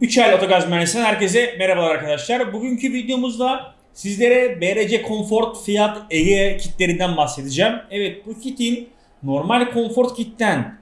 3 aylık otogaz mühendisinden herkese merhabalar arkadaşlar. Bugünkü videomuzda sizlere BRC Comfort Fiat Ege kitlerinden bahsedeceğim. Evet bu kitin normal Comfort kitten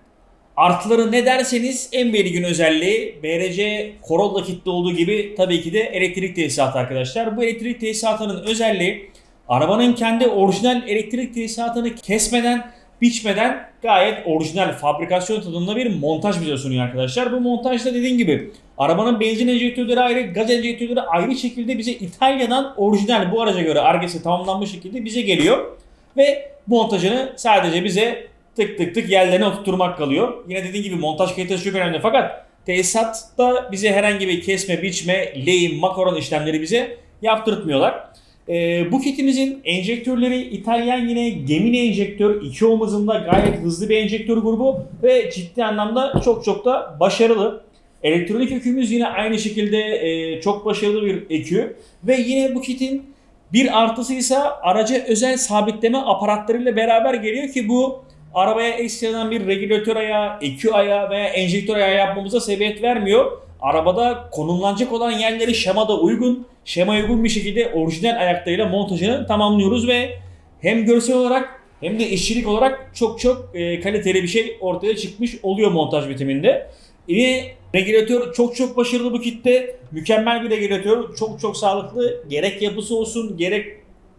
artıları ne derseniz en belirgin özelliği BRC Corolla kitle olduğu gibi tabii ki de elektrik tesisatı arkadaşlar. Bu elektrik tesisatının özelliği arabanın kendi orijinal elektrik tesisatını kesmeden biçmeden gayet orijinal fabrikasyon tadında bir montaj bize sunuyor arkadaşlar. Bu montajda dediğim gibi arabanın benzin enjektörleri ayrı, gaz enjektörleri ayrı şekilde bize İtalya'dan orijinal bu araca göre argesi tamamlanmış şekilde bize geliyor. Ve montajını sadece bize tık tık tık yerlerine oturtturmak kalıyor. Yine dediğim gibi montaj kalitesi çok önemli fakat tesisatta bize herhangi bir kesme, biçme, lehim, makaron işlemleri bize yaptırtmıyorlar. Ee, bu kitimizin enjektörleri İtalyan yine Gemini enjektör. iki omuzunda gayet hızlı bir enjektör grubu ve ciddi anlamda çok çok da başarılı. Elektronik ökümüz yine aynı şekilde e, çok başarılı bir ekü ve yine bu kitin bir artısı ise araca özel sabitleme aparatlarıyla beraber geliyor ki bu arabaya ekstradan bir regülatör ayağı, EQ ayağı veya enjektör ayağı yapmamıza sebebiyet vermiyor. Arabada konumlanacak olan yerleri şemada uygun, şema uygun bir şekilde orijinal ayaklarıyla montajını tamamlıyoruz ve hem görsel olarak hem de işçilik olarak çok çok e, kaliteli bir şey ortaya çıkmış oluyor montaj bitiminde. Yine regülatör çok çok başarılı bu kitte. Mükemmel bir regülatör. Çok çok sağlıklı. Gerek yapısı olsun gerek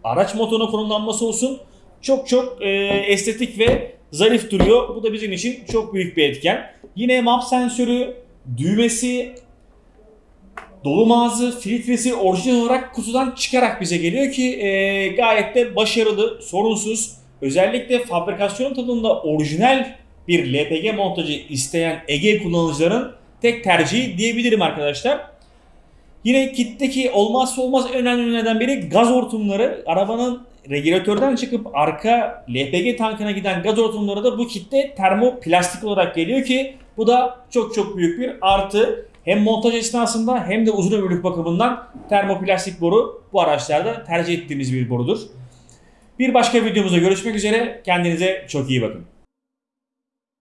araç motoruna konumlanması olsun. Çok çok e, estetik ve zarif duruyor. Bu da bizim için çok büyük bir etken. Yine map sensörü, düğmesi, dolum ağzı, filtresi orijinal olarak kutudan çıkarak bize geliyor ki e, gayet de başarılı, sorunsuz. Özellikle fabrikasyon tadında orijinal bir LPG montajı isteyen Ege kullanıcıların tek tercihi diyebilirim arkadaşlar. Yine kitteki olmazsa olmaz önemli neden biri gaz hortumları. Arabanın regülatörden çıkıp arka LPG tankına giden gaz hortumları da bu kitte termoplastik olarak geliyor ki bu da çok çok büyük bir artı. Hem montaj esnasında hem de uzun ömürlük bakımından termoplastik boru bu araçlarda tercih ettiğimiz bir borudur. Bir başka videomuzda görüşmek üzere. Kendinize çok iyi bakın.